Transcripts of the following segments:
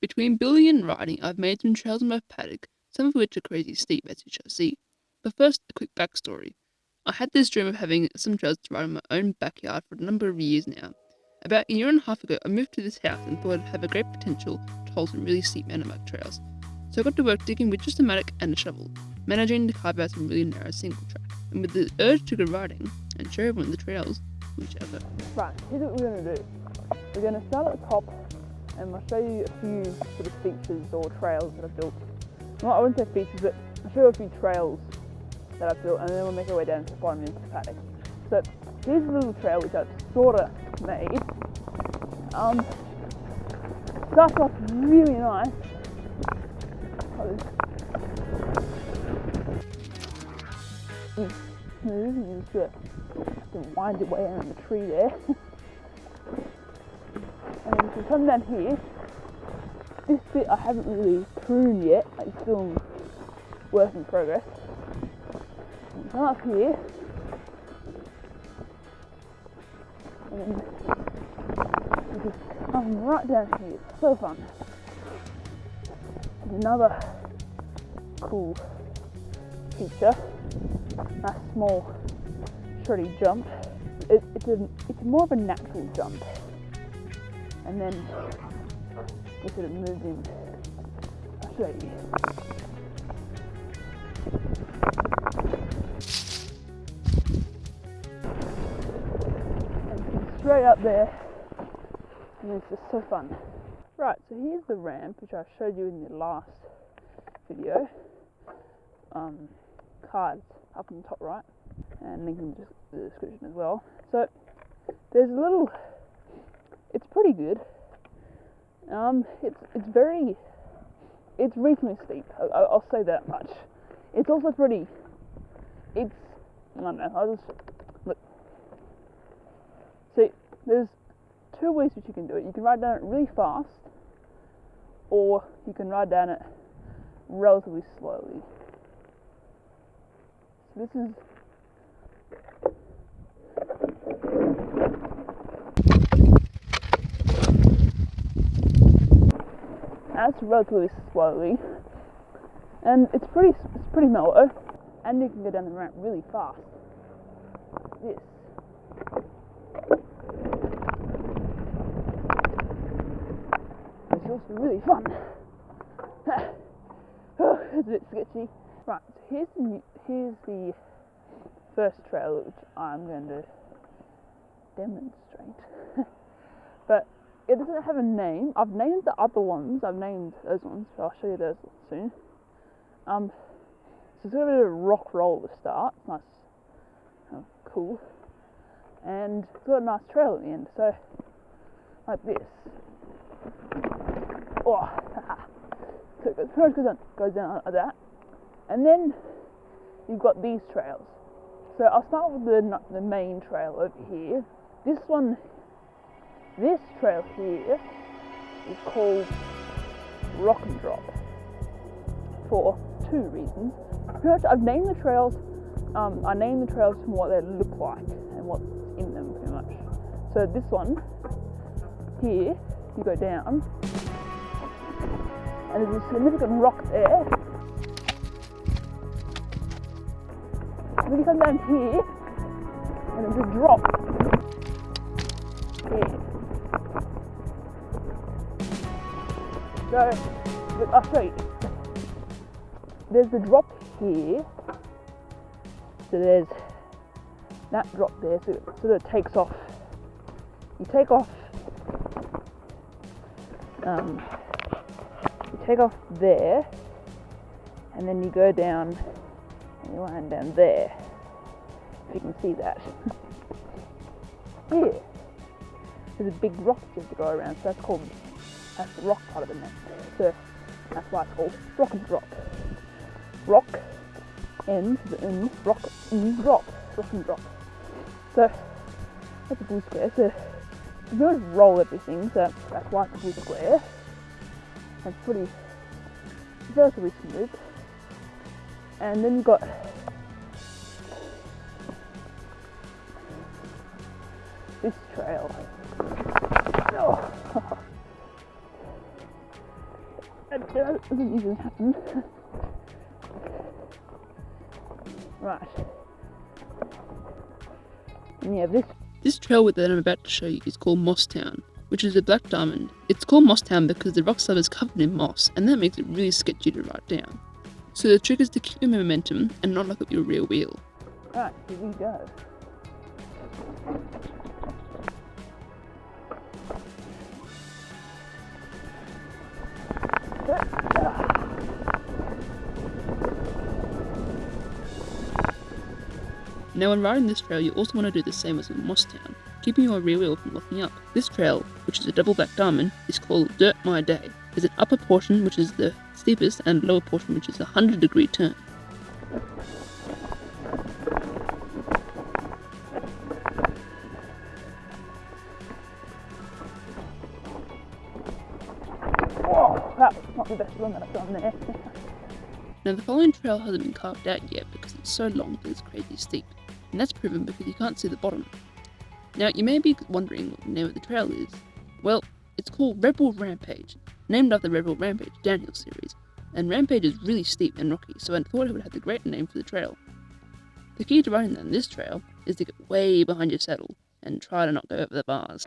Between building and riding, I've made some trails in my paddock, some of which are crazy steep, as you shall see. But first, a quick backstory. I had this dream of having some trails to ride in my own backyard for a number of years now. About a year and a half ago, I moved to this house and thought it'd have a great potential to hold some really steep mountain bike trails. So I got to work digging with just a mattock and a shovel, managing to carve out some really narrow single track. And with the urge to go riding and show everyone the trails, shall. Right, here's what we're going to do. We're going to start at the top and I'll show you a few sort of features or trails that I've built. Well, I wouldn't say features, but I'll show you a few trails that I've built and then we'll make our way down to the bottom into the paddock. So here's a little trail which I've sort of made. Um, starts off really nice. Smooth, you just to wind your way around the tree there. and you come down here, this bit I haven't really pruned yet, it's still work in progress. Come up here, and then just come right down here. It's so fun. There's another cool feature, a small shreddy jump. It, it's, a, it's more of a natural jump. And then sort of moves in. I'll show you. And straight up there, and it's just so fun. Right, so here's the ramp, which I showed you in the last video. Um, cards up in the top right, and link in the description as well. So there's a little. It's pretty good. Um, it's it's very. It's reasonably steep. I, I'll say that much. It's also pretty. It's I don't know. I'll just look. See, there's two ways which you can do it. You can ride down it really fast, or you can ride down it relatively slowly. So this is that's relatively slowly, and it's pretty it's pretty mellow, and you can go down the ramp really fast. This. It's also really fun. oh, it's a bit sketchy. Right, so here's the here's the first trail which I'm going to demonstrate. It doesn't have a name. I've named the other ones. I've named those ones. I'll show you those soon. Um, so it's got a bit of a rock roll to start. Nice, oh, cool, and it's got a nice trail at the end. So like this. Oh, so it goes, pretty much goes down, goes down like that, and then you've got these trails. So I'll start with the the main trail over here. This one this trail here is called Rock and Drop for two reasons. Pretty much, I've named the trails. Um, I named the trails from what they look like and what's in them, pretty much. So this one here, you go down, and there's a significant rock there. Then you come down here, and there's a drop So, show you. There's the drop here. So there's that drop there, so it sort of takes off. You take off, um, you take off there, and then you go down, and you land down there. If you can see that. here, there's a big rock you have to go around, so that's called that's the rock part of the name. So that's why it's called rock and drop. Rock and the in rock and drop. Rock and drop. So that's a blue square. So you don't roll everything, so that's why it's a blue square. It's pretty relatively smooth. And then you've got this trail. That doesn't usually happen. right. And yeah, this This trail that I'm about to show you is called Moss Town, which is a black diamond. It's called Moss Town because the rock slab is covered in moss, and that makes it really sketchy to ride down. So the trick is to keep your momentum and not lock up your rear wheel. Right, here we go. Now when riding this trail you also want to do the same as in Moss Town, keeping your rear wheel from locking up. This trail, which is a double black diamond, is called Dirt My Day. There's an upper portion which is the steepest and lower portion which is a 100 degree turn. Whoa, that was not the best run that I've done there. Eh? Now the following trail hasn't been carved out yet because it's so long that it's crazy steep, and that's proven because you can't see the bottom. Now you may be wondering what the name of the trail is. Well, it's called Red Bull Rampage, named after the Red Bull Rampage downhill series, and Rampage is really steep and rocky, so I thought it would have the great name for the trail. The key to riding down this trail is to get way behind your saddle and try to not go over the bars.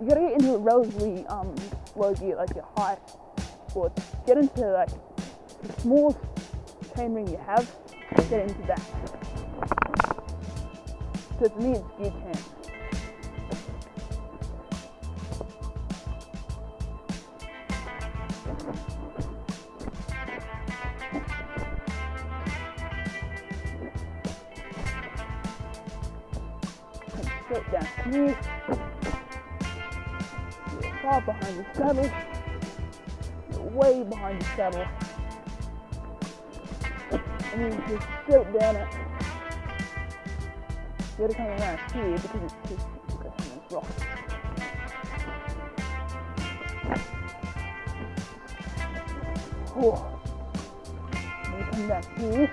You gotta get into a relatively um, low gear, like your high sports. Get into like the smallest chainring you have, get into that. So for me, it's gear 10. Come straight down here. Far behind the saddle. You're way behind the saddle. And you just straight down it. You gotta come around here because it's go on those rocks. Oh. You come down here.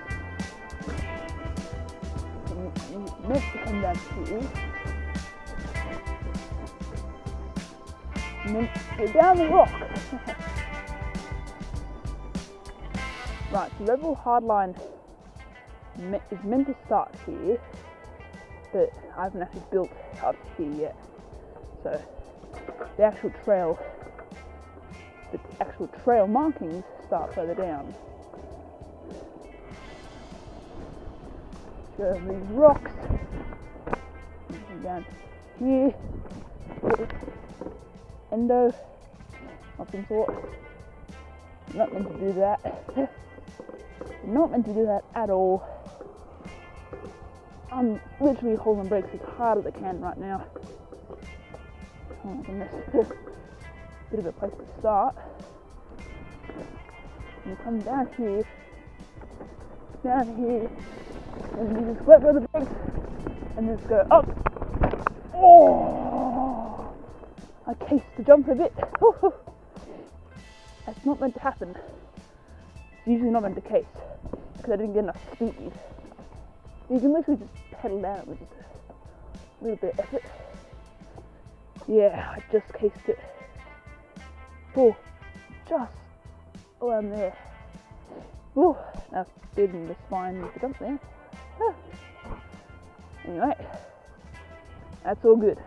And you, you meant to come down here. And then go down the rock. right, so level hardline is meant to start here, but I haven't actually built up here yet. So the actual trail, the actual trail markings start further down. Go over these rocks. down here. Endo of some. Not meant to do that. Not meant to do that at all. I'm literally holding brakes as hard as I can right now. Oh my goodness. Bit of a place to start. You come down here, down here, and you just let go of the brakes and just go up. Oh! The jumper a bit. That's not meant to happen. It's usually not meant to case because I didn't get enough speed. You can literally just pedal down with just a little bit of effort. Yeah, I just cased it. Oh, just around there. Oh, now speeding the spine with the jump there. Ah. Anyway, that's all good.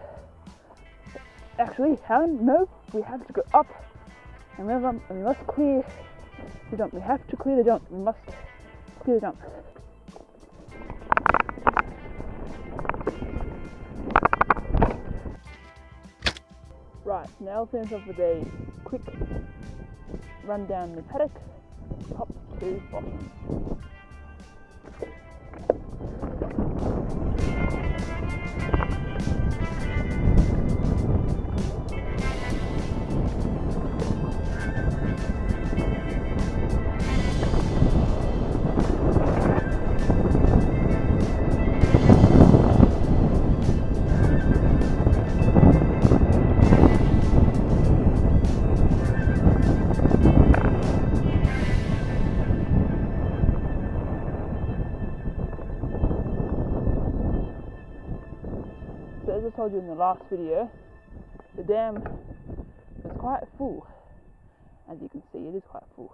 Actually, Helen, no, we have to go up. And we must clear the jump. We have to clear the jump. We must clear the jump. Right, now finish off with a quick run down the paddock, top to bottom. I told you in the last video, the dam is quite full As you can see, it is quite full,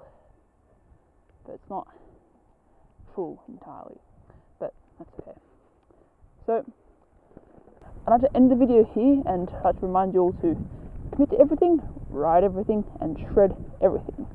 but it's not full entirely. But that's okay. So I'd like to end the video here and I'd like to remind you all to commit to everything, ride everything, and shred everything.